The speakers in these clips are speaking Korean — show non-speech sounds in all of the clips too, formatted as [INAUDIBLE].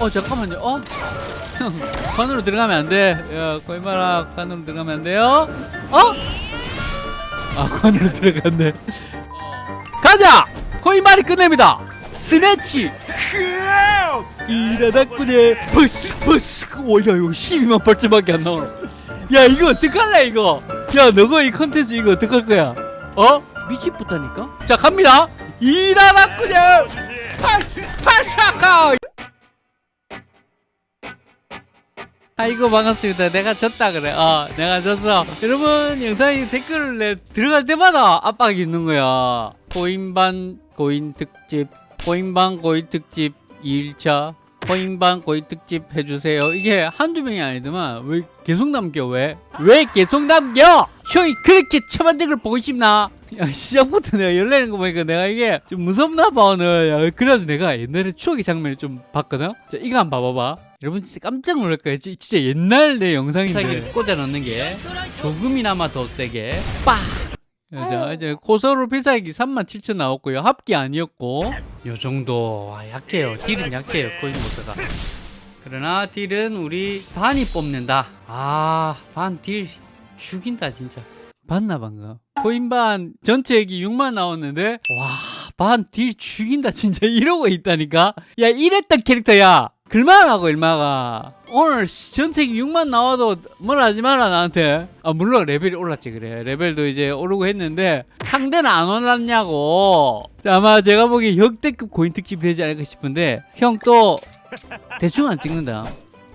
어 잠깐만요. 어? 형 [LAUGHS] 관으로 들어가면 안돼. 야 거짓말아 관으로 들어가면 안 돼요. 어? 아 관으로 들어갔네. 가자! 거짓말이 끝냅니다. 스네치. 이라다꾸네 버스 버스. 오야 이거 12만 8천밖에 안 나오네. 야 이거 어떡할래 이거? 야 너가 이 컨텐츠 이거 어떡할 거야? 어? 미치겠다니까? 자 갑니다. 이라다꾸네 팔사카 아이고 반갑습니다. 내가 졌다 그래. 어 내가 졌어. 여러분 영상에 댓글을 내 들어갈 때마다 압박이 있는 거야. 고인반 고인 특집 고인반 고인 특집 2일차 고인반 고인 특집 해주세요. 이게 한두 명이 아니더만 왜 계속 남겨 왜? 왜 계속 남겨? 형이 그렇게 처만든 걸 보고 싶나? 야 시작부터 내가 열내는 거 보니까 내가 이게 좀 무섭나 봐 오늘. 야, 그래가지고 내가 옛날에 추억의 장면을 좀 봤거든? 자 이거 한번 봐봐봐 여러분 진짜 깜짝 놀랄 거예요? 지- 진짜 옛날 내 영상인데. 꽂아 넣는 게 조금이나마 더 세게 빡! 자, 이제 고서로 필살기 37,000 나왔고요. 합기 아니었고. 요 정도. 아, 약해요. 딜은 약해요 코인보스가. 그러나 딜은 우리 반이 뽑는다. 아반 딜 죽인다 진짜. 봤나 방금? 코인반 전체 액이 6만 나왔는데? 와 반 딜 죽인다 진짜. 이러고 있다니까? 야 이랬던 캐릭터야 글만하고 일마가. 오늘 시- 전체액이 6만 나와도 뭘 하지 마라 나한테. 아 물론 레벨이 올랐지 그래. 레벨도 이제 오르고 했는데 상대는 안 올랐냐고. 자, 아마 제가 보기에 역대급 고인 특집 되지 않을까 싶은데 형 또 [LAUGHS] 대충 안 찍는다.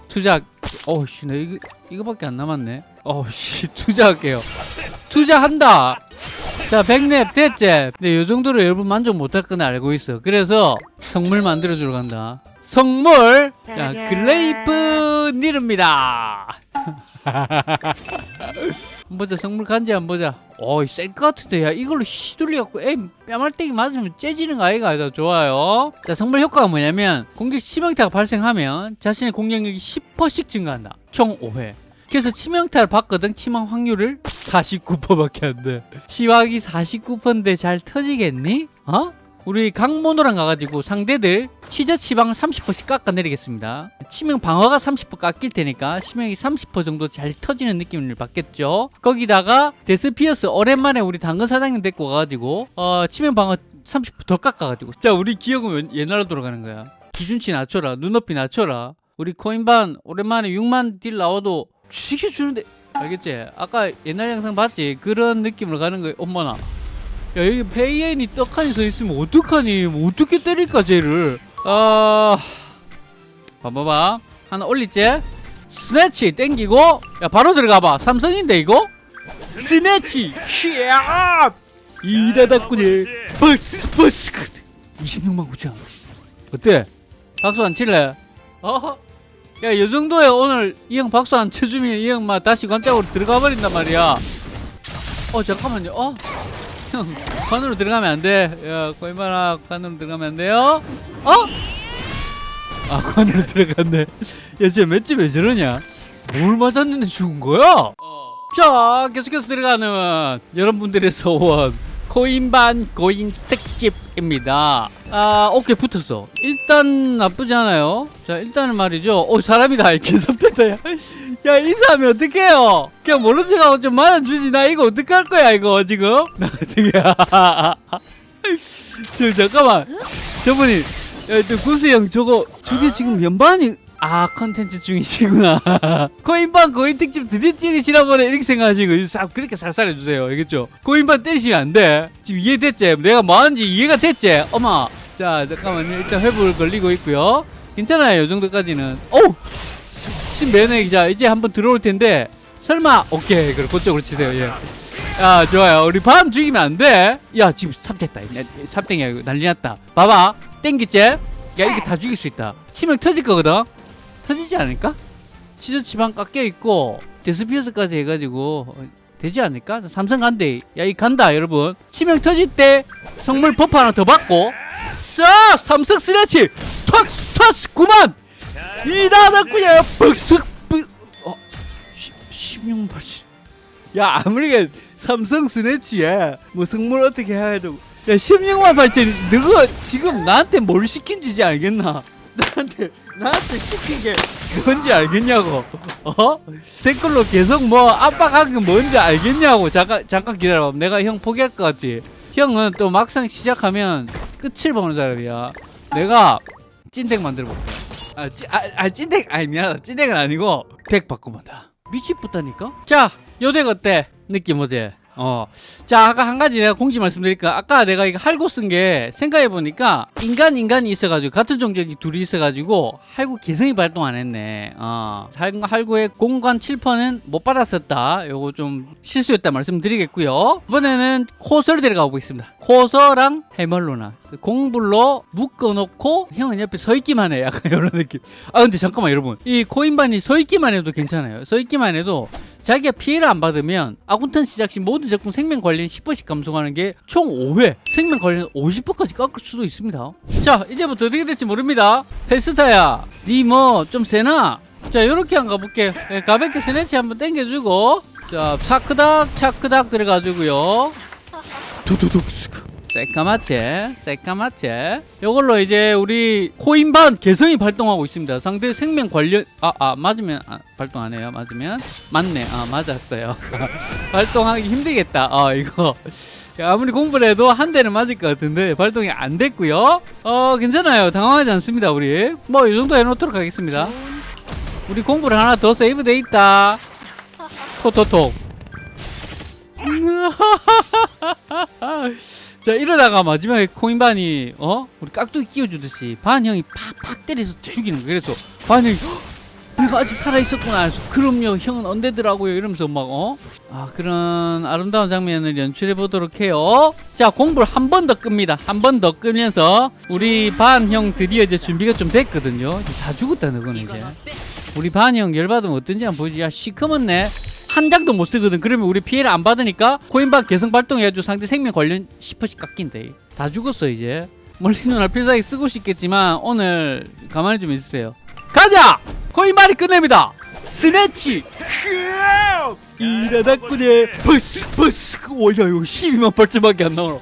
투자 어우씨 나 이거 이거밖에 안 남았네. 어우씨 투자할게요. 투자한다. 자 백랩 됐지? 근데 요 정도로 여러분 만족 못할 건 알고 있어. 그래서 성물 만들어 주러 간다 성물 자 글레이프 [LAUGHS] 한번 보자 성물 간지 한번 보자. 어이 셀것 같은데. 야 이걸로 휘둘려갖고 에이 뺨알땡이 맞으면 째지는 거 아이가? 더 좋아요. 자 성물 효과가 뭐냐면 공격 치명타가 발생하면 자신의 공격력이 10%씩 증가한다. 총 5회. 그래서 치명타를 받거든. 치명 확률을 49%밖에 안돼. 치확이 49%인데 잘 터지겠니? 어? 우리 강모노랑 가가지고 상대들 치저 치방 30%씩 깎아내리겠습니다. 치명 방어가 30% 깎일 테니까 치명이 30% 정도 잘 터지는 느낌을 받겠죠. 거기다가 데스피어스 오랜만에 우리 당근 사장님 데리고 가가지고 어 치명 방어 30%더 깎아가지고 자 우리 기억은 옛날로 돌아가는 거야. 기준치 낮춰라 눈높이 낮춰라. 우리 코인반 오랜만에 6만 딜 나와도 죽여주는데 알겠지? 아까 옛날 영상 봤지? 그런 느낌으로 가는 거야. 엄마나. 야 여기 페이엔이 떡하니 서 있으면 어떡하니? 뭐 어떻게 때릴까 쟤를? 아. 봐봐봐. 하나 올리지? 스네치 땡기고. 야 바로 들어가봐. 삼성인데 이거? 스네치. 히야 이다닥구네 버스 버스. 26만 9천. 어때? 박수 안 칠래? 어허. 야이 정도에 오늘 이 형 박수 안 쳐주면 이 형 막 다시 관짝으로 들어가 버린단 말이야. 어 잠깐만요. 어 형, 관으로 들어가면 안 돼. 야, 거짓말아, 관으로 들어가면 안 돼요? 어? 아, 관으로 들어갔네. 야, 쟤 맷집 왜 저러냐? 뭘 맞았는데 죽은 거야? 자, 계속해서 들어가는 여러분들의 소원. 코인반 고인 특집입니다. 아, 오케이, 붙었어. 일단 나쁘지 않아요. 자, 일단은 말이죠. 오, 사람이다. 개섭됐다, [LAUGHS] 야. 야, 인사하면 어떡해요? 그냥 모른 척하고 좀 맞아주지. 나 이거 어떡할 거야, 이거, 지금? [LAUGHS] 나 어떡해. [LAUGHS] 저, 잠깐만. 저분이, 야, 또 구수 형, 저거, 저게 지금 연반이, 아, 컨텐츠 중이시구나. [LAUGHS] 코인반 고인 특집 드디어 찍으시나 보네. 이렇게 생각하시고, 싹 그렇게 살살 해주세요. 알겠죠? 코인반 때리시면 안 돼. 지금 이해됐지? 내가 뭐 하는지 이해가 됐지? 어마. 자, 잠깐만요. 일단 회복을 걸리고 있고요. 괜찮아요. 이 정도까지는. 오! 신매너 기자 이제 한번 들어올 텐데 설마 오케이 그럼 그쪽으로 치세요 예. 야 좋아요. 우리 밤 죽이면 안돼 야 지금 삽됐다. 삽땡이야 이거 난리 났다. 봐봐. 땡기지? 야 이게 다 죽일 수 있다. 치명 터질 거거든? 터지지 않을까? 치즈 치방 깎여 있고 데스피어스까지 해가지고 어, 되지 않을까? 삼성 간대. 야 이 간다 여러분. 치명 터질 때 성물 버프 하나 더 받고 싹 삼성 스레치! 턱스 턱스 9만 이다닥구야 벅석 어 16만 8천 야 아무리 삼성 스네치야 뭐 성물 어떻게 해야 야 16만 8천 너가 지금 나한테 뭘 시킨 주지 알겠나? [LAUGHS] 나한테 나한테 시킨 게 뭔지 알겠냐고. [LAUGHS] 어? 댓글로 계속 뭐 압박하는 게 뭔지 알겠냐고. 잠깐 잠깐 기다려봐. 내가 형 포기할 것 같지? 형은 또 막상 시작하면 끝을 보는 사람이야. 내가 찐덱 만들어 볼게 아, 찐, 아, 아 찐덱 아니 미안하다. 찐덱은 아니고 덱 바꿔본다. 미치겠다니까? 자요 덱 어때? 느낌 어제 어. 자, 아까 한 가지 내가 공지 말씀드릴까? 아까 내가 이거 할고 쓴 게 생각해보니까 인간, 인간이 있어가지고 같은 종족이 둘이 있어가지고 할고 개성이 발동 안 했네. 어. 할- 할고의 공간 7%는 못 받았었다. 요거 좀 실수였다 말씀드리겠고요. 이번에는 코서를 데려가 보겠습니다. 코서랑 해멀로나. 공불로 묶어놓고 형은 옆에 서 있기만 해. 약간 이런 느낌. 아, 근데 잠깐만 여러분. 이 코인반이 서 있기만 해도 괜찮아요. 서 있기만 해도 자기가 피해를 안 받으면 아군턴 시작 시 모든 적군 생명 관련 10%씩 감소하는 게 총 5회 생명 관련 50%까지 깎을 수도 있습니다. 자 이제부터 어떻게 될지 모릅니다. 페스타야 니 뭐 좀 세나? 자 요렇게 한번 가볼게 예, 가볍게 스네치 한번 땡겨주고. 자 차크닥 차크닥 들어가지고요. 두두둑 새까맣제 새까맣제 요걸로 이제 우리 코인반 개성이 발동하고 있습니다. 상대 생명 관련 아아 맞으면 아, 발동 안 해요. 맞으면. 맞네. 아 맞았어요. [LAUGHS] 발동하기 힘들겠다. 아 이거. 야, 아무리 공부를 해도 한 대는 맞을 것 같은데 발동이 안 됐고요. 어 괜찮아요. 당황하지 않습니다 우리. 뭐 이 정도 해놓도록 하겠습니다. 우리 공부를 하나 더 세이브 돼 있다. 톡톡톡 [LAUGHS] [LAUGHS] 자 이러다가 마지막에 코인반이 어? 우리 깍두기 끼워주듯이 반 형이 팍팍 때려서 죽이는 거야 그래서 반 형이 "헉, 내가 아직 살아있었구나. 해서 그럼요 형은 언제더라고요. 이러면서 막 어 아 그런 아름다운 장면을 연출해 보도록 해요. 자 공부를 한 번 더 끕니다. 한 번 더 끄면서 우리 반 형 드디어 이제 준비가 좀 됐거든요. 이제 다 죽었다 너는 이제. 우리 반 형 열받으면 어떤지 한번 보여주자. 시커먼네 한 장도 못 쓰거든. 그러면 우리 피해를 안 받으니까 코인반 개성 발동해가지고 상대 생명 관련 10%씩 깎인대 다 죽었어 이제. 멀리 눈알 필살기 쓰고 싶겠지만 오늘 가만히 좀 있으세요. 가자! 코인반이 끝냅니다. 스네치. 이라다꾸네 버스 버스. 오야 이거 12만 발자밖에 안 나오노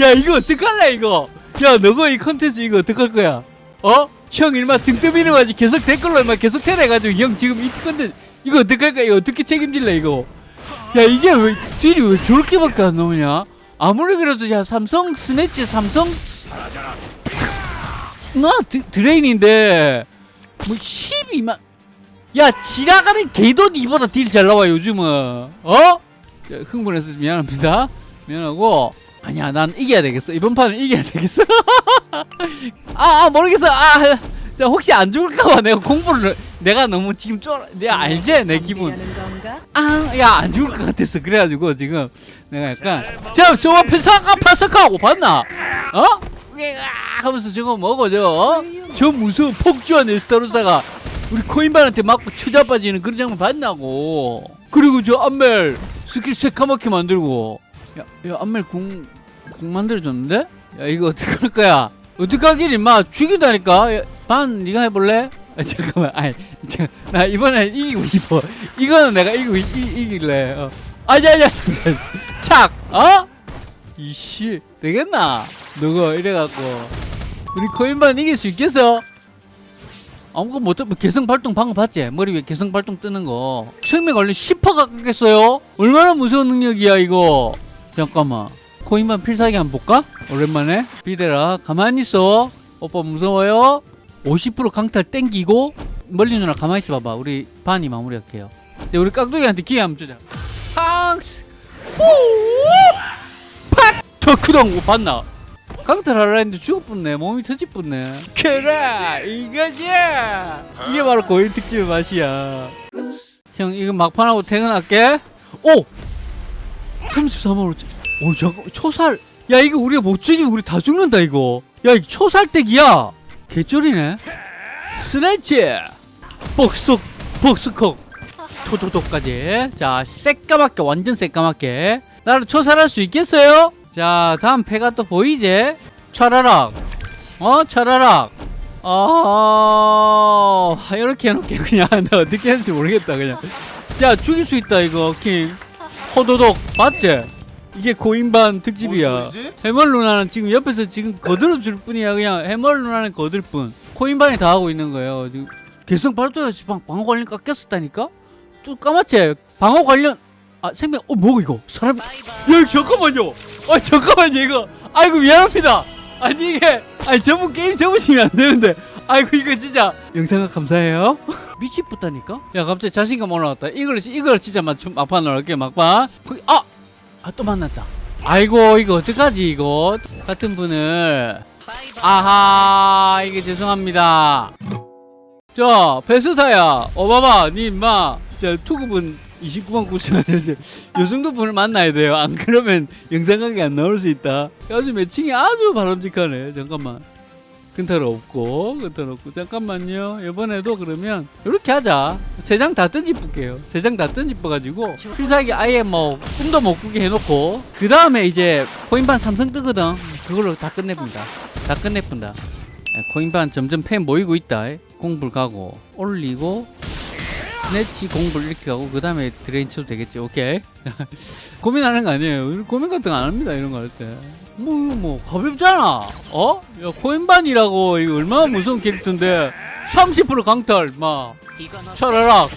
야 이거 어떡할래 이거? 야 너거 이 컨텐츠 이거 어떡할 거야? 어? 형 일마 등 떠미는 거지. 계속 댓글로 일마 계속 테러해가지고 형 지금 이 컨텐츠 이거 어떡할 거야 이거 어떻게 책임질래 이거? 야 이게 왜 deal이 왜 저렇게밖에 안 나오냐? 아무리 그래도 야 삼성 snatch 삼성 스- 나 드, drain인데 뭐 12만 야 지나가는 개도 이보다 deal 잘 나와 요즘은. 어? 야, 흥분해서 미안합니다. 미안하고. 아니야 난 이겨야 되겠어. 이번 판은 이겨야 되겠어. [LAUGHS] 아, 아 모르겠어. 아 자, 혹시 안 죽을까봐 내가 공부를 내가 너무 지금 쫄 내가 알지 내 기분 하는 건가? 아야 안 죽을 것 같았어 그래가지고 지금 내가 약간 자저 앞에 사과 파석하고 봤나 어? 하면서 저거 뭐고 저거 어? 저 무서운 폭주한 에스타로사가 우리 코인반한테 맞고 쳐자빠지는 그런 장면 봤나고 그리고 저 안멜 스킬 새까맣게 만들고 야, 야 안멜 궁, 궁 만들어줬는데? 야 이거 어떡할 거야 어떡하길 임마 죽인다니까 야, 반 네가 해볼래? 아, 잠깐만 아니 자, 나 이번에 이기고 싶어 이거는 내가 이기고 이, 이, 이길래 어. 아니 착 어? 이씨 되겠나 너가 이래갖고 우리 코인반 이길 수 있겠어? 아무것도 못해 뭐 개성 발동 방금 봤지? 머리 위에 개성 발동 뜨는 거 생명 관련 10%가 깎겠어요? 얼마나 무서운 능력이야 이거 잠깐만 코인반 필살기 한번 볼까? 오랜만에 비대라 가만히 있어 오빠 무서워요? 50% 강탈 땡기고 멀리 누나 가만히 있어 봐봐. 우리 반이 마무리할게요. 이제 우리 깍두기한테 기회 한번 주자. 팡스 팍! 저 크동 못 봤나? 강탈하려 했는데 죽어뿐네. 몸이 터집뿐네. 그래 이거지! 이게 바로 고인 특집의 맛이야. 형 이거 막판하고 퇴근할게. 오! 33만 5천 오 잠깐 초살. 야 이거 우리가 못 죽이면 우리 다 죽는다 이거. 야 이거 초살댁이야 개쩔이네. 스네치! 복스톡 복스콕 토토톡까지. 자 새까맣게 완전 새까맣게. 나를 초살할 수 있겠어요? 자 다음 패가 또 보이지? 차라락 어 차라락 어 이렇게 해놓게 그냥 나 [LAUGHS] 어떻게 했는지 모르겠다 그냥. 야 죽일 수 있다 이거 킹. 호도독 봤지? 이게 고인반 특집이야? 해멀 누나는 지금 옆에서 지금 거들어 줄 뿐이야. 그냥 해멀 누나는 거들 뿐. 코인반이 다 하고 있는 거예요. 지금 개성 발도에서 방, 방어 관련 깎였었다니까? 좀 까맣지? 방어 관련 아 생명 어 뭐야 이거? 사람이 야 잠깐만요. 아 잠깐만요 이거. 아이고 미안합니다. 아니 이게 아니 저분 게임 접으시면 안 되는데. 아이고 이거 진짜. 영상각 감사해요. [LAUGHS] 미치겠다니까? 야 갑자기 자신감 올라왔다. 이걸 이걸 진짜 맞춤 막판 넣을게 막판. 거기 아 아 또 만났다. 아이고 이거 어떡하지 이거? 같은 분을. 아하 이게 죄송합니다. 자 베스타야 어봐봐 니 임마. 자 투급은 29만 9천 원 이제 요 정도 분을 만나야 돼요. 안 그러면 영상각이 안 나올 수 있다. 아주 매칭이 아주 바람직하네. 잠깐만 근탈 없고 근탈 없고. 잠깐만요. 이번에도 그러면 이렇게 하자. 세 장 다 던집을게요. 세 장 다 던집어 가지고 필살기 아예 뭐 꿈도 못 꾸게 해놓고 그 다음에 이제 코인반 삼성 뜨거든. 그걸로 다 끝내본다. 다 끝내본다. 코인반 점점 팬 모이고 있다. 공불 가고 올리고 snatch 공불 이렇게 가고 그 다음에 drain 쳐도 되겠지. 오케이. [LAUGHS] 고민하는 거 아니에요. 고민 같은 거 안 합니다 이런 거 할 때. 뭐 이거 뭐 가볍잖아. 어? 야 코인반이라고 이거 얼마나 무서운 캐릭터인데 30% 강탈 막 차라락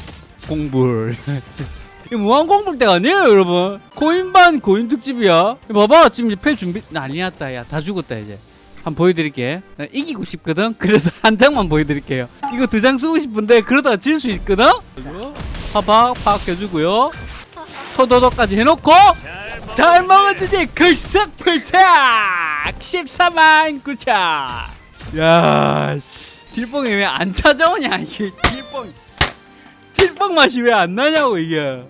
공불. [LAUGHS] 이 무한 공불 때가 아니에요 여러분. 코인반 코인 특집이야. 이거 봐봐 지금 이제 패 준비 난리 났다 야. 다 죽었다 이제 한번 보여드릴게. 나 이기고 싶거든? 그래서 [LAUGHS] 한 장만 보여드릴게요. 이거 두 장 쓰고 싶은데 그러다가 질 수 있거든? 파박 파악해주고요. 토도도까지 해놓고 잘 먹어주지! 글싹글싹 14만 9천 야 씨. 딜뽕이 왜 안 찾아오냐 이게. 딜뽕. 딜뽕 맛이 왜 안 나냐고 이게.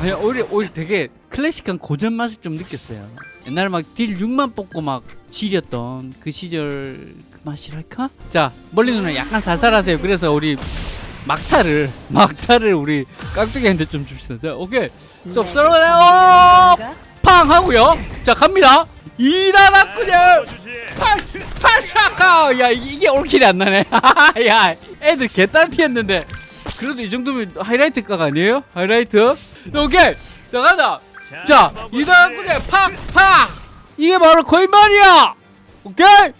아니 오히려 오히려 되게 클래식한 고전 맛을 좀 느꼈어요. 옛날에 막 딜 6만 뽑고 막 지렸던 그 시절 그 맛이랄까? 자 멀리 누나 약간 살살하세요. 그래서 우리 막타를 막타를 우리 깍두기한테 좀 줍시다. 자 오케이. 쏙쏙하네요 팡 하고요. 자 갑니다. 이나라꾸냐 팔사카. 야 이게, 올킬이 안 나네. [LAUGHS] 야 애들 개딸 피했는데. 그래도 이 정도면 하이라이트 각 아니에요? 하이라이트? 오케이. 자 가자. 자 이나라꾸냐 팍팍 이게 바로 거인말이야! 오케이